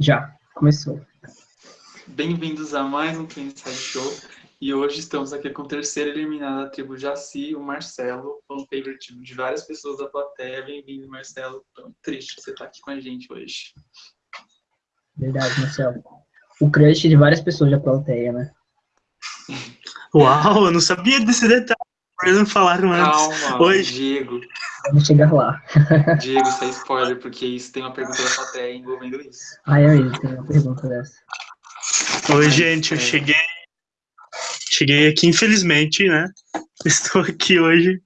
Já, começou. Bem-vindos a mais um Inside Show. E hoje estamos aqui com o terceiro eliminado da tribo Jaci, o Marcelo, um favorite de várias pessoas da plateia. Bem-vindo, Marcelo. Tão triste você estar aqui com a gente hoje. Verdade, Marcelo. O crush de várias pessoas da plateia, né? Uau, eu não sabia desse detalhe. Eles não falaram antes. Calma, hoje. Diego. Vamos chegar lá. Diego, isso é spoiler, porque isso tem uma pergunta da plateia envolvendo isso. Ah, é mesmo, tem uma pergunta dessa. Oi, gente, eu cheguei. Cheguei aqui, infelizmente, né? Estou aqui hoje.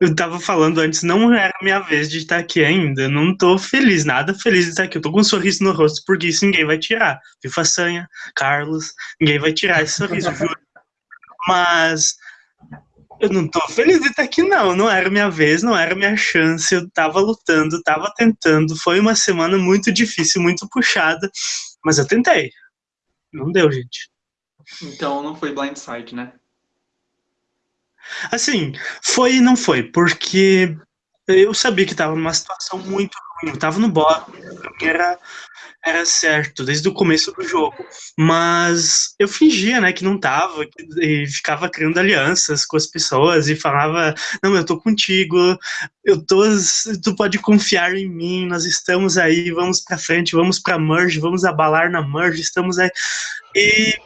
Eu tava falando antes, não era minha vez de estar aqui ainda. Eu não tô feliz, nada feliz de estar aqui. Eu tô com um sorriso no rosto, porque isso ninguém vai tirar. Viu, Façanha, Carlos, ninguém vai tirar esse sorriso, viu? Mas eu não tô feliz de estar aqui, não. Não era minha vez, não era minha chance. Eu tava lutando, tava tentando. Foi uma semana muito difícil, muito puxada, mas eu tentei. Não deu, gente. Então não foi blindside, né? Assim, foi e não foi, porque eu sabia que tava numa situação muito ruim. Eu tava no bottom, era era certo desde o começo do jogo, mas eu fingia, né, que não tava e ficava criando alianças com as pessoas e falava, não, eu tô contigo, eu tô, tu pode confiar em mim, nós estamos aí, vamos para frente, vamos para merge, vamos abalar na merge, estamos aí. E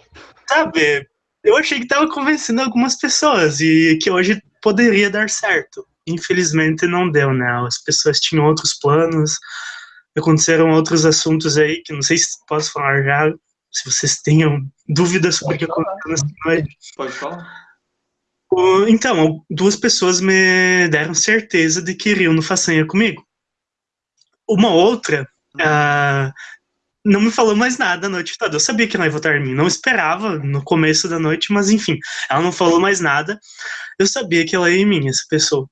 sabe, eu achei que tava convencendo algumas pessoas e que hoje poderia dar certo. Infelizmente não deu, né? As pessoas tinham outros planos, aconteceram outros assuntos aí que não sei se posso falar já, se vocês tenham dúvidas sobre o que aconteceu nessa noite. Pode falar. Então, duas pessoas me deram certeza de que iriam no Façanha comigo. Uma outra uh, não me falou mais nada a noite toda. Eu sabia que ela ia votar em mim, não esperava no começo da noite, mas enfim, ela não falou mais nada. Eu sabia que ela ia em mim, essa pessoa.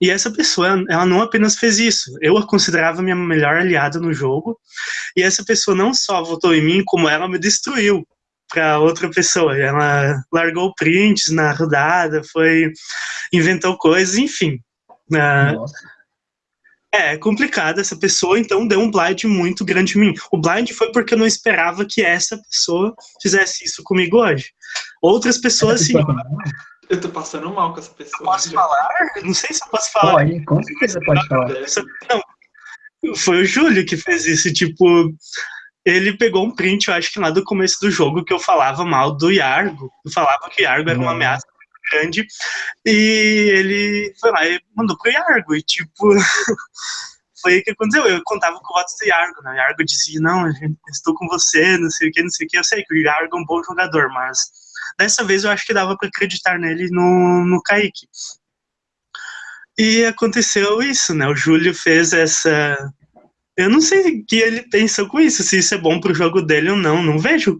E essa pessoa, ela não apenas fez isso, eu a considerava minha melhor aliada no jogo, e essa pessoa não só votou em mim, como ela me destruiu para outra pessoa. Ela largou prints na rodada, foi inventou coisas, enfim. Uh, é complicado essa pessoa, então deu um blind muito grande em mim. O blind foi porque eu não esperava que essa pessoa fizesse isso comigo hoje. Outras pessoas, sim. Eu tô passando mal com essa pessoa. Eu posso falar? Não sei se eu posso falar. Pode, com certeza pode falar. Não, foi o Júlio que fez isso, tipo, ele pegou um print, eu acho que lá do começo do jogo, que eu falava mal do Yargo, eu falava que o Yargo era uma ameaça grande, e ele foi lá e mandou pro Yargo, e tipo, foi o que aconteceu, eu contava com o voto do Yargo, né, o Yargo dizia, não, estou com você, não sei o que, não sei o que, eu sei que o Yargo é um bom jogador, mas Dessa vez eu acho que dava para acreditar nele no, no Kaique. E aconteceu isso, né? O Júlio fez essa. Eu não sei o que ele pensou com isso, se isso é bom pro jogo dele ou não. Não vejo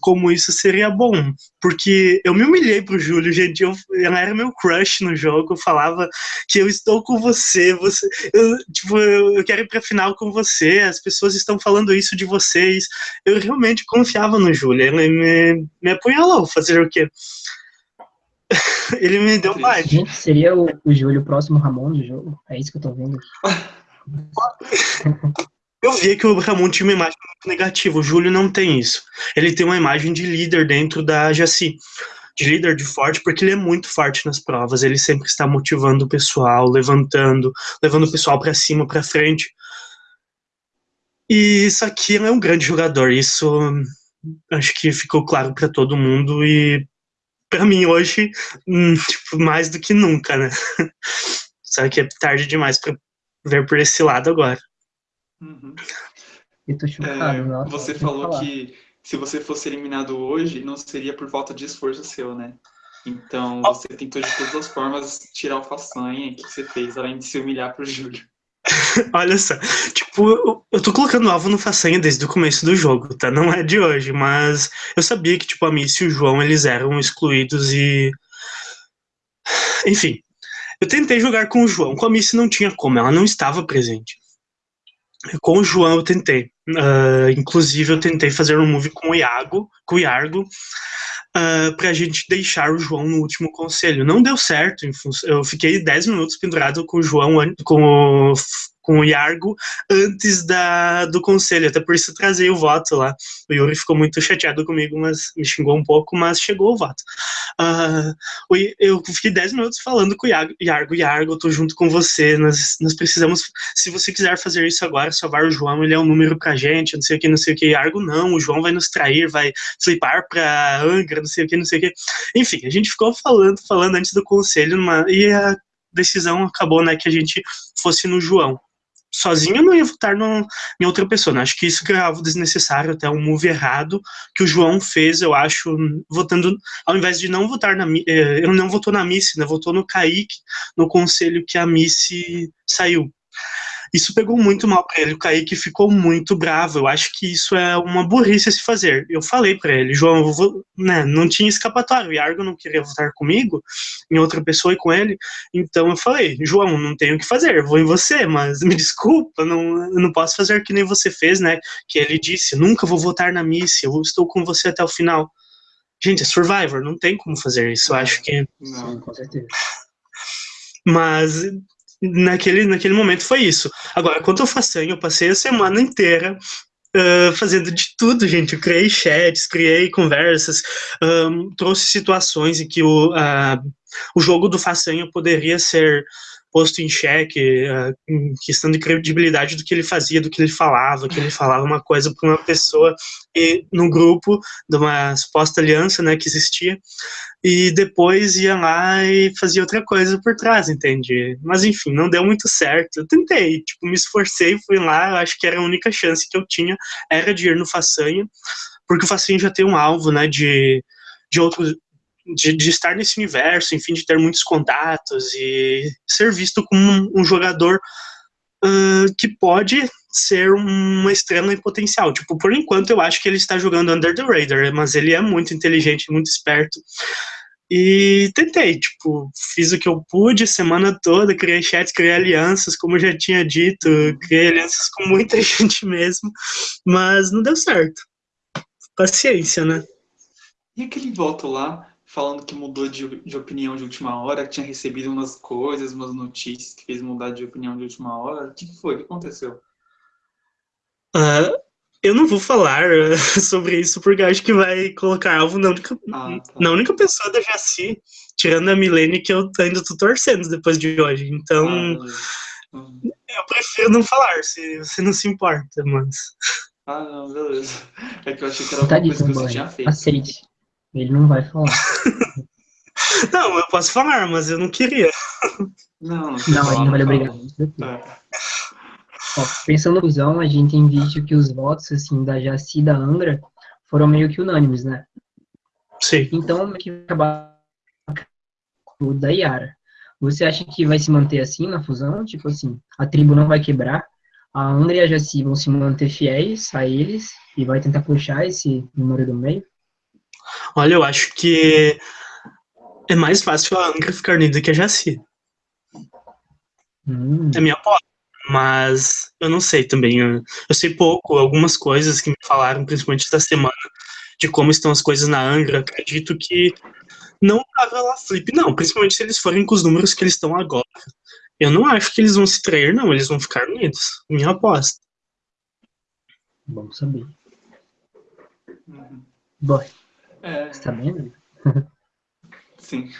como isso seria bom. Porque eu me humilhei pro Júlio, gente. Eu, ela era meu crush no jogo. Eu falava que eu estou com você. você eu, tipo, eu, eu quero ir pra final com você. As pessoas estão falando isso de vocês. Eu realmente confiava no Júlio. Ele me, me apunhalou. Fazer o quê? Ele me deu mais. Seria o, o Júlio o próximo Ramon do jogo? É isso que eu tô vendo. Eu vi que o Ramon tinha uma imagem muito negativa. O Júlio não tem isso. Ele tem uma imagem de líder dentro da Jaci. De líder de forte, porque ele é muito forte nas provas. Ele sempre está motivando o pessoal, levantando, levando o pessoal para cima, para frente. E isso aqui é um grande jogador. Isso acho que ficou claro para todo mundo. E para mim hoje, hum, tipo, mais do que nunca, né? Só que é tarde demais para ver por esse lado agora. Uhum. Chocado, é, nossa, Você falou que se você fosse eliminado hoje, não seria por falta de esforço seu, né? Então você tentou de todas as formas tirar o façanha que você fez, além de se humilhar pro Júlio. Olha só, tipo, eu tô colocando alvo no façanha desde o começo do jogo, tá? Não é de hoje, mas eu sabia que, tipo, a Miss e o João, eles eram excluídos e... Enfim, eu tentei jogar com o João, com a Miss não tinha como, ela não estava presente. Com o João eu tentei. Uh, inclusive eu tentei fazer um move com o Iago, com o Iargo, uh, pra gente deixar o João no último conselho. Não deu certo, eu fiquei 10 minutos pendurado com o João, com o, com o Iargo antes da, do conselho, até por isso trazei o voto lá. O Yuri ficou muito chateado comigo, mas me xingou um pouco, mas chegou o voto. Uh, eu fiquei 10 minutos falando com o Iargo, Iargo, Iargo, eu tô junto com você, nós, nós precisamos, se você quiser fazer isso agora, salvar o João, ele é um número pra gente, não sei o que, não sei o que, Iargo não, o João vai nos trair, vai flipar pra Angra, não sei o que, não sei o que. Enfim, a gente ficou falando, falando antes do conselho, numa, e a decisão acabou, né, que a gente fosse no João. Sozinho não ia votar no, em outra pessoa, né? acho que isso que é algo desnecessário, até um move errado que o João fez, eu acho, votando, ao invés de não votar na, eh, ele não votou na Missy, né, votou no Kaique, no conselho que a Missy saiu. Isso pegou muito mal para ele. O Kaique ficou muito bravo. Eu acho que isso é uma burrice a se fazer. Eu falei para ele, João, vou, né, não tinha escapatório. O Iargo não queria votar comigo, em outra pessoa e com ele. Então eu falei, João, não tenho o que fazer, vou em você, mas me desculpa, não, eu não posso fazer que nem você fez, né? Que ele disse, nunca vou votar na missa, eu estou com você até o final. Gente, é Survivor, não tem como fazer isso. Eu acho que. Não, com certeza. Mas naquele, naquele momento foi isso. Agora, quanto ao façanha, eu passei a semana inteira uh, fazendo de tudo, gente. Eu criei chats, criei conversas, um, trouxe situações em que o, uh, o jogo do façanha poderia ser posto em xeque, em questão de credibilidade do que ele fazia, do que ele falava, que ele falava uma coisa para uma pessoa e no grupo de uma suposta aliança, né, que existia, e depois ia lá e fazia outra coisa por trás, entende? Mas enfim, não deu muito certo. Eu tentei, tipo, me esforcei, fui lá, eu acho que era a única chance que eu tinha, era de ir no Façanha, porque o Façanha já tem um alvo, né, de, de outros de, de, estar nesse universo, enfim, de ter muitos contatos e ser visto como um, um jogador uh, que pode ser uma estrela em potencial. Tipo, por enquanto eu acho que ele está jogando under the radar, mas ele é muito inteligente, muito esperto. E tentei, tipo, fiz o que eu pude a semana toda, criei chats, criei alianças, como eu já tinha dito, criei alianças com muita gente mesmo, mas não deu certo. Paciência, né? E aquele voto lá, falando que mudou de, de opinião de última hora, que tinha recebido umas coisas, umas notícias que fez mudar de opinião de última hora. O que foi? O que aconteceu? Uh, eu não vou falar uh, sobre isso porque acho que vai colocar alvo na única, ah, tá. na única pessoa da Jaci, tirando a Milene, que eu ainda tô torcendo depois de hoje. Então, ah, eu prefiro não falar, se você não se importa, mas... Ah, não, beleza. É que eu achei que era uma coisa que você tinha feito. Aceite. Ele não vai falar. não, eu posso falar, mas eu não queria. Não, não, não ele não vai obrigar. É. Ó, pensando no fusão, a gente tem visto que os votos assim, da Jaci e da Angra foram meio que unânimes, né? Sim. Então, que acabar o da Yara. Você acha que vai se manter assim na fusão? Tipo assim, a tribo não vai quebrar, a Angra e a Jaci vão se manter fiéis a eles e vai tentar puxar esse número do meio? Olha, eu acho que é mais fácil a Angra ficar unida que a Jaci. Hum. É minha aposta. Mas eu não sei também. Eu, eu, sei pouco, algumas coisas que me falaram, principalmente esta semana, de como estão as coisas na Angra. Acredito que não tava lá flip, não. Principalmente se eles forem com os números que eles estão agora. Eu não acho que eles vão se trair, não. Eles vão ficar unidos. Minha aposta. Vamos saber. Uhum. Boy. É... Você tá vendo? Sim.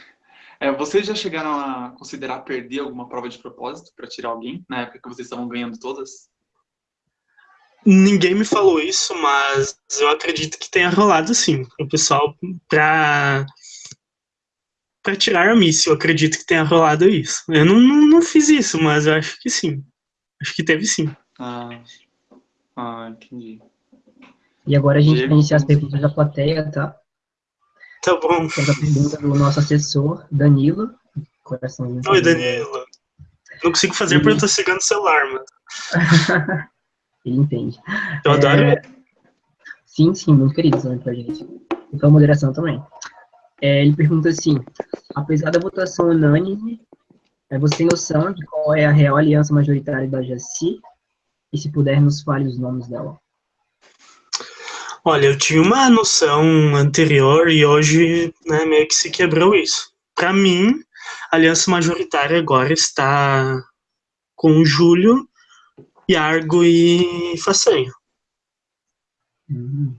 É, vocês já chegaram a considerar perder alguma prova de propósito para tirar alguém, na época que vocês estavam ganhando todas? Ninguém me falou isso, mas eu acredito que tenha rolado sim. O pessoal, pra, pra tirar a miss, eu acredito que tenha rolado isso. Eu não, não, não, fiz isso, mas eu acho que sim. Acho que teve sim. Ah, ah entendi. E agora a gente vai iniciar as perguntas da plateia, tá? Tá bom. Temos a pergunta do nosso assessor, Danilo. Coraçãozinho. Oi, Danilo. Não consigo fazer porque eu tô chegando o celular, mano. Ele entende. Eu é... adoro. Sim, sim, muito querido também pra gente. E a moderação também. É, ele pergunta assim, apesar da votação unânime, é, você tem noção de qual é a real aliança majoritária da Jaci? E se puder, nos fale os nomes dela. Olha, eu tinha uma noção anterior e hoje né, meio que se quebrou isso. Para mim, a aliança majoritária agora está com o Júlio, Yargo e Façanha. Hum.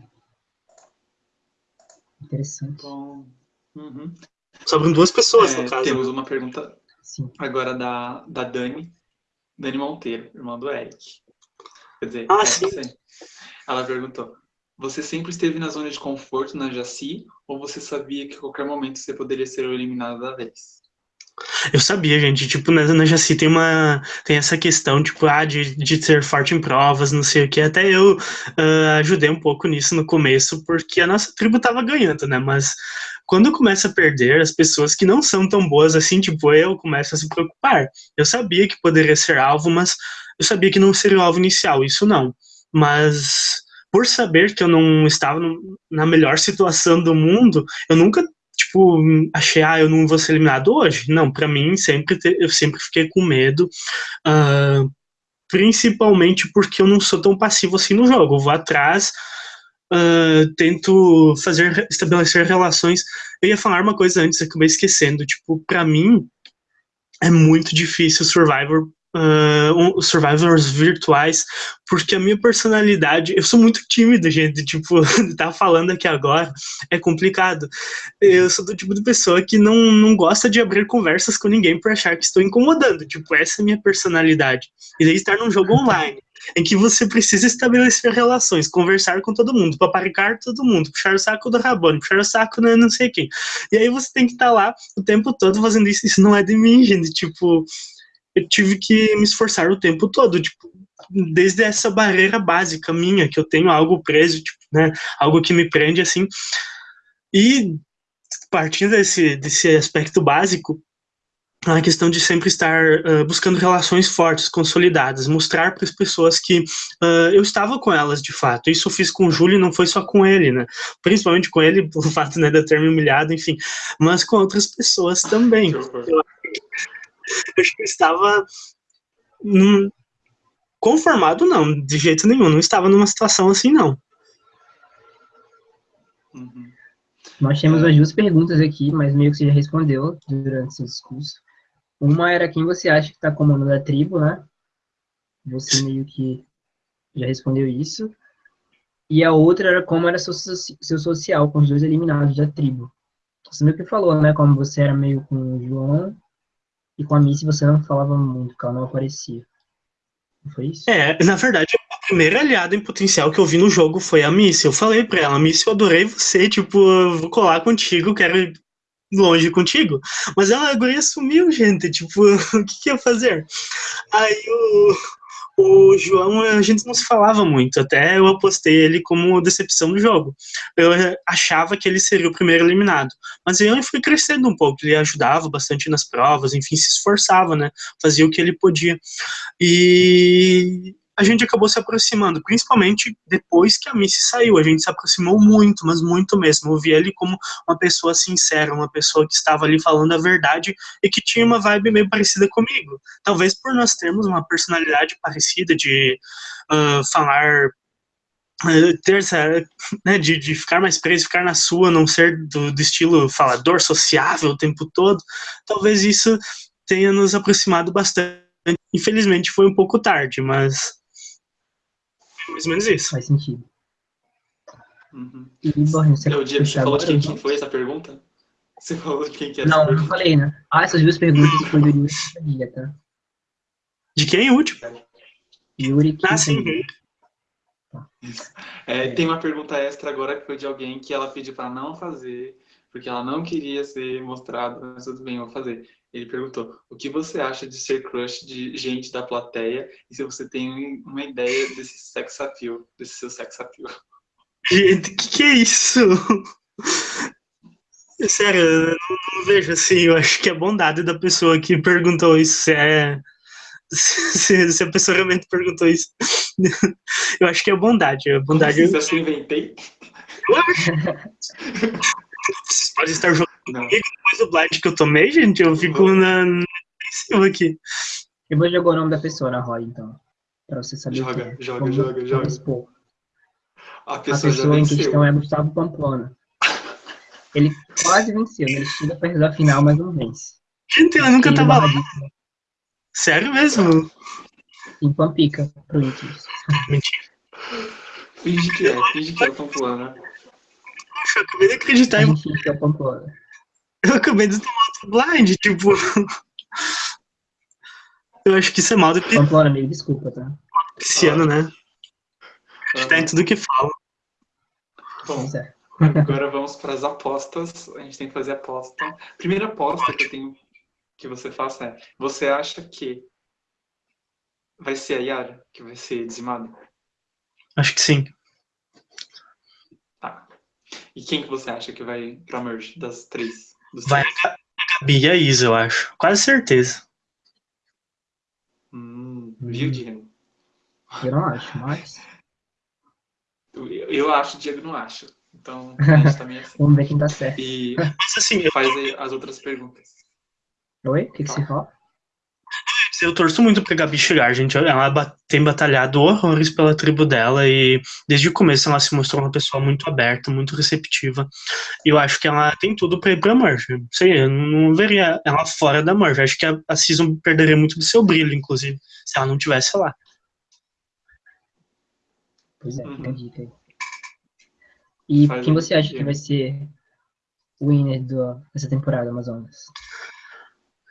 Interessante. Bom, uhum. Sobram duas pessoas, É, no caso. temos uma pergunta Sim. agora da, da Dani, Dani Monteiro, irmã do Eric. Quer dizer, Ah, é, sim. Ela perguntou: Você sempre esteve na zona de conforto na Jaci ou você sabia que a qualquer momento você poderia ser eliminado da vez? Eu sabia, gente, tipo, na, na Jaci tem uma. Tem essa questão, tipo, ah, de, de ser forte em provas, não sei o que. Até eu ah, ajudei um pouco nisso no começo, porque a nossa tribo tava ganhando, né? Mas quando começa a perder, as pessoas que não são tão boas assim, tipo eu, começam a se preocupar. Eu sabia que poderia ser alvo, mas eu sabia que não seria o alvo inicial, isso não. Mas por saber que eu não estava no- na melhor situação do mundo, eu nunca tipo, achei, ah, eu não vou ser eliminado hoje. Não, pra mim, sempre te- eu sempre fiquei com medo, ah, principalmente porque eu não sou tão passivo assim no jogo. Eu vou atrás, ah, tento fazer, estabelecer relações. Eu ia falar uma coisa antes, acabei esquecendo. Tipo, pra mim, é muito difícil Survivor. Os survivors virtuais, porque a minha personalidade, eu sou muito tímido, gente, tipo, tá falando aqui agora, é complicado. Eu sou do tipo de pessoa que não, não gosta de abrir conversas com ninguém por achar que estou incomodando. Tipo, essa é a minha personalidade. E daí estar num jogo online, em que você precisa estabelecer relações, conversar com todo mundo, paparicar todo mundo, puxar o saco do Rabone, puxar o saco do não sei quem. E aí você tem que estar lá o tempo todo fazendo isso. Isso não é de mim, gente. Tipo, eu tive que me esforçar o tempo todo. Tipo, desde essa barreira básica minha, que eu tenho algo preso, tipo, né? Algo que me prende assim. E partindo desse, desse aspecto básico, a questão de sempre estar uh, buscando relações fortes, consolidadas, mostrar para as pessoas que uh, eu estava com elas de fato. Isso eu fiz com o Júlio e não foi só com ele, né? Principalmente com ele, pelo fato né, de eu ter me humilhado, enfim, mas com outras pessoas também. Horror. Eu acho que eu estava num- conformado, não, de jeito nenhum. Não estava numa situação assim, não. Uhum. Nós temos É. as duas perguntas aqui, mas meio que você já respondeu durante seu discurso. Uma era quem você acha que está comandando a tribo, né? Você meio que já respondeu isso. E a outra era como era seu, seu social com os dois eliminados da tribo. Você meio que falou, né? Como você era meio com o João e com a Missy você não falava muito, porque ela não aparecia. Não foi isso? É, na verdade, a primeira aliada em potencial que eu vi no jogo foi a Missy. Eu falei pra ela, Missy, eu adorei você, tipo, vou colar contigo, quero ir longe contigo. Mas ela agora sumiu, gente, tipo, o que, que ia fazer? Aí o, o João, a gente não se falava muito, até eu apostei ele como decepção do jogo. Eu achava que ele seria o primeiro eliminado. Mas eu fui crescendo um pouco, ele ajudava bastante nas provas, enfim, se esforçava, né? Fazia o que ele podia. E a gente acabou se aproximando, principalmente depois que a Missy saiu. A gente se aproximou muito, mas muito mesmo. Eu vi ele como uma pessoa sincera, uma pessoa que estava ali falando a verdade e que tinha uma vibe meio parecida comigo. Talvez por nós termos uma personalidade parecida de ah, falar. ah, ter essa, né, de, de ficar mais preso, ficar na sua, não ser do, do estilo falador, sociável o tempo todo, talvez isso tenha nos aproximado bastante. Infelizmente foi um pouco tarde, mas mais ou menos isso. Faz sentido. Uhum. E, Borges, você Eu, Diego, você falou de quem, quem foi essa pergunta? Você falou de quem que era Não, eu pergunta? falei, né? Ah, essas duas perguntas foi do Yuri Quintanilha, tá? De quem é o último? Yuri Ah, sim. Quintanilha. É, tem uma pergunta extra agora que foi de alguém que ela pediu para não fazer, porque ela não queria ser mostrada, mas tudo bem, eu vou fazer. Ele perguntou: o que você acha de ser crush de gente da plateia e se você tem uma ideia desse sex appeal, desse seu sex appeal? Gente, que que é isso? Sério, eu não, não vejo assim, eu acho que é bondade da pessoa que perguntou isso, se é... Se, se a pessoa realmente perguntou isso. Eu acho que é bondade, é bondade. Você acha que eu inventei? Vocês podem estar jogando Não. depois do blind que eu tomei, gente, eu fico na, na defensiva aqui. Eu vou jogar o nome da pessoa na roda, então. Pra você saber Joga, quem é. joga, Vamos- joga, vamos joga. expor. A A pessoa, já pessoa em questão é Gustavo Pamplona. Ele quase venceu, né? ele chega perto da final, mas não vence. Gente, ela nunca tava lá. Sério mesmo? Em Pampica, provavelmente. Mentira. Finge que é, finge que é o Pamplona. Eu acabei de acreditar em que é. Eu acabei de tomar outro blind, tipo. Eu acho que isso é mal do Pamplona, amigo, desculpa, tá? esse ano, né? A gente tá em tudo que fala. Bom, agora vamos para as apostas. A gente tem que fazer aposta. Primeira aposta que eu tenho que você faça é: você acha que vai ser a Yara que vai ser dizimada? Acho que sim. Tá. E quem que você acha que vai pra merge das três? Dos Vai três? a Gabi e a Isa, eu acho. Quase certeza. Hum, viu, Diego? Eu não acho, mas. Eu, eu acho, o Diego não acha. Então, a gente também é assim. Vamos ver quem tá certo. E Mas assim, eu, faz aí as outras perguntas. Oi? O que, que você fala? Eu torço muito pra Gabi chegar, gente. Ela tem batalhado horrores pela tribo dela e desde o começo ela se mostrou uma pessoa muito aberta, muito receptiva. E eu acho que ela tem tudo pra ir pra Merge. Sei, eu não veria ela fora da Merge. Acho que a, a Season perderia muito do seu brilho, inclusive, se ela não tivesse lá. Pois é, fica a dica aí. E Faz quem você acha que vai ser o winner do, dessa temporada Amazonas?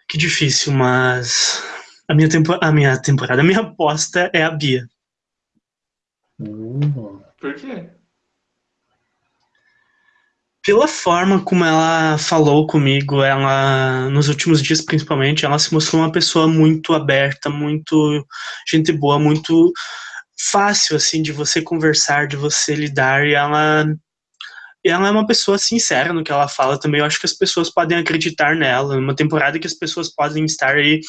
Que difícil, mas a minha, tempo, a minha temporada, a minha aposta é a Bia. Uh, Por quê? Pela forma como ela falou comigo, ela nos últimos dias principalmente, ela se mostrou uma pessoa muito aberta, muito gente boa, muito fácil assim de você conversar, de você lidar, e ela ela é uma pessoa sincera no que ela fala também. Eu acho que as pessoas podem acreditar nela. Uma temporada que as pessoas podem estar aí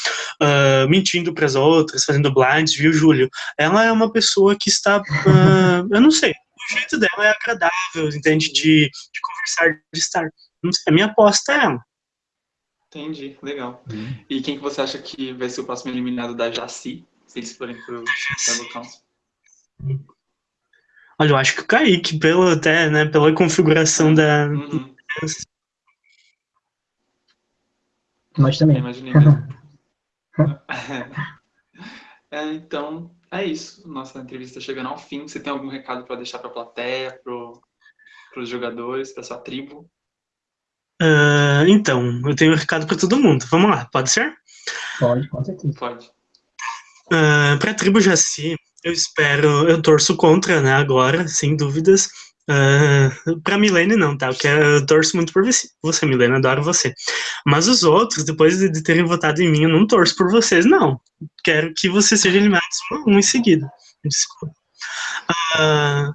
ah, mentindo para as outras, fazendo blinds, viu, Júlio? Ela é uma pessoa que está, ah, eu não sei, o jeito dela é agradável, entende? De, de conversar, de estar. Não sei, a minha aposta é ela. Entendi, legal. E quem que você acha que vai ser o próximo eliminado da Jaci, se eles forem pro Tribal Council? Olha, eu acho que o Kaique, pelo, até, né, pela configuração da. Uhum, nós eu também. imaginei mesmo. É, então, é isso. Nossa entrevista chegando ao fim. Você tem algum recado para deixar para a plateia, pro, pros jogadores, para sua tribo? Ah, então, eu tenho um recado para todo mundo. Vamos lá, pode ser? Pode, com certeza. Pode. Uh, para a tribo Jaci, eu espero, eu torço contra, né, agora, sem dúvidas. Uh, para Milene não, tá? Eu, quero, eu torço muito por você, Milene, adoro você. Mas os outros, depois de, de terem votado em mim, eu não torço por vocês, não. Quero que você seja eliminado um, em seguida. Desculpa. Uh,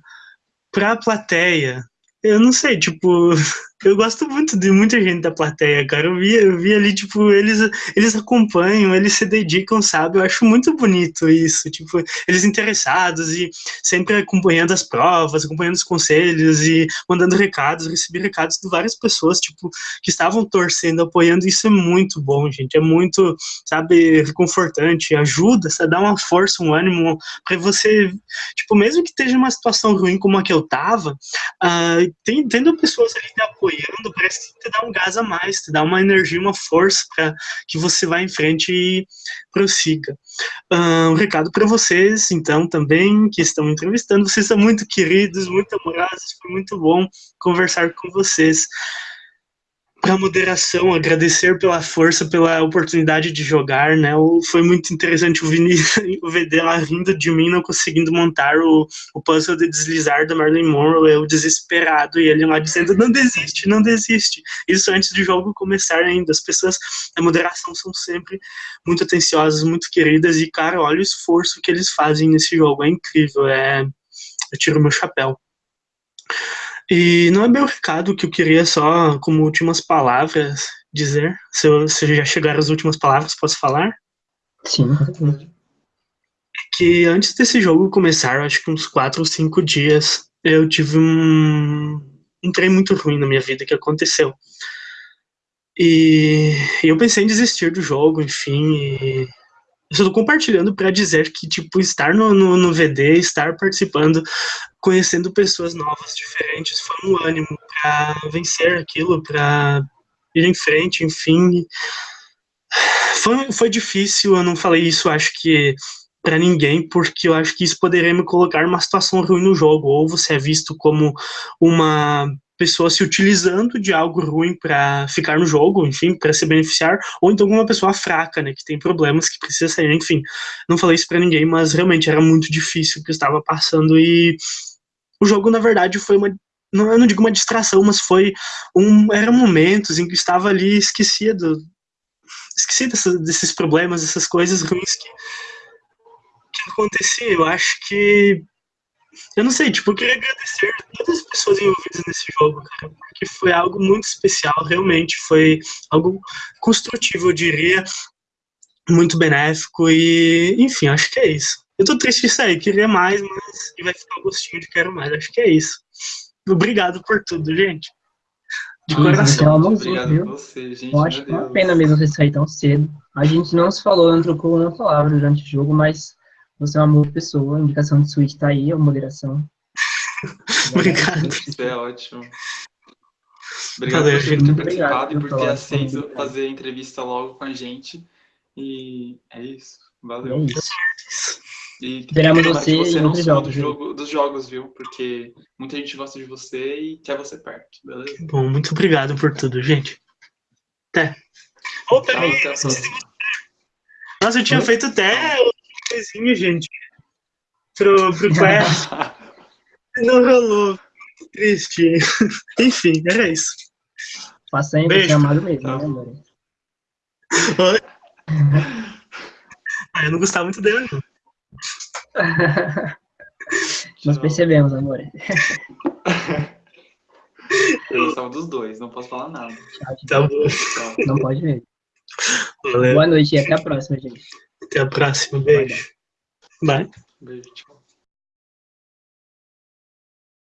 para a plateia, eu não sei, tipo, eu gosto muito de muita gente da plateia, cara. Eu vi, eu vi ali, tipo, eles, eles acompanham, eles se dedicam, sabe? Eu acho muito bonito isso, tipo, eles interessados e sempre acompanhando as provas, acompanhando os conselhos e mandando recados. Recebi recados de várias pessoas, tipo, que estavam torcendo, apoiando. Isso é muito bom, gente. É muito, sabe, reconfortante, ajuda, sabe? dá uma força, um ânimo para você, tipo, mesmo que esteja uma situação ruim como a que eu tava, uh, tendo pessoas ali te apoiando, parece que te dá um gás a mais, te dá uma energia, uma força para que você vá em frente e prossiga. Um recado para vocês, então, também, que estão entrevistando, vocês são muito queridos, muito amorosos, foi muito bom conversar com vocês. Para a moderação, agradecer pela força, pela oportunidade de jogar, né? Foi muito interessante o Vini, o VD lá rindo de mim, não conseguindo montar o, o puzzle de deslizar da Marilyn Monroe, eu desesperado, e ele lá dizendo, não desiste, não desiste. Isso antes do jogo começar ainda. As pessoas da moderação são sempre muito atenciosas, muito queridas, e, cara, olha o esforço que eles fazem nesse jogo, é incrível, é... Eu tiro meu chapéu. E não é meu recado que eu queria só, como últimas palavras, dizer. Se, eu, se já chegaram as últimas palavras, posso falar? Sim, certeza. Que antes desse jogo começar, acho que uns 4 ou 5 dias, eu tive um, um trem muito ruim na minha vida que aconteceu. E eu pensei em desistir do jogo, enfim, e eu só tô compartilhando para dizer que, tipo, estar no, no, no, VD, estar participando, conhecendo pessoas novas, diferentes, foi um ânimo para vencer aquilo, para ir em frente, enfim. Foi, foi difícil, eu não falei isso, acho que para ninguém, porque eu acho que isso poderia me colocar numa situação ruim no jogo. Ou você é visto como uma pessoa se utilizando de algo ruim para ficar no jogo, enfim, para se beneficiar, ou então uma pessoa fraca, né, que tem problemas que precisa sair, enfim. Não falei isso para ninguém, mas realmente era muito difícil o que eu estava passando e o jogo na verdade foi uma não, eu não digo uma distração, mas foi um eram momentos em que estava ali esquecia do esqueci desses problemas, dessas coisas ruins que que acontecia. Eu acho que eu não sei, tipo, eu queria agradecer a todas as pessoas envolvidas nesse jogo, cara, porque foi algo muito especial, realmente, foi algo construtivo, eu diria, muito benéfico e, enfim, acho que é isso. Eu tô triste de sair, queria mais, mas vai ficar o gostinho de quero mais, acho que é isso. Obrigado por tudo, gente. De Sim, coração. então, Obrigado viu? a você, gente. Eu acho que é uma pena mesmo você sair tão cedo. A gente não se falou, não trocou uma palavra durante o jogo, mas você é uma boa pessoa. A indicação de suíte tá aí, a moderação. Obrigado. Isso é ótimo. Obrigado Valeu, por ter gente. Muito participado obrigado e por ter aceito fazer a entrevista logo com a gente. E é isso. É Valeu. isso. E que você você não só jogos, do jogo, dos jogos, viu? Porque muita gente gosta de você e quer você perto, beleza? Bom, muito obrigado por tudo, gente. Até. Ô, Tchau, até nossa, eu tinha Oi? feito até coisinha, gente. Pro, pro Quest. Não rolou. Triste. Enfim, era isso. Faça ainda Beijo. ser amado mesmo, Tchau. né, amor? Ah, eu não gostava muito dele, não. Nós percebemos, amor. Eu gostava dos dois, não posso falar nada. Tchau, tchau. Tá bom. Não pode mesmo. Valeu. Boa noite e até a próxima, gente. Até a próxima. Beijo. Bye. Beijo. Tchau.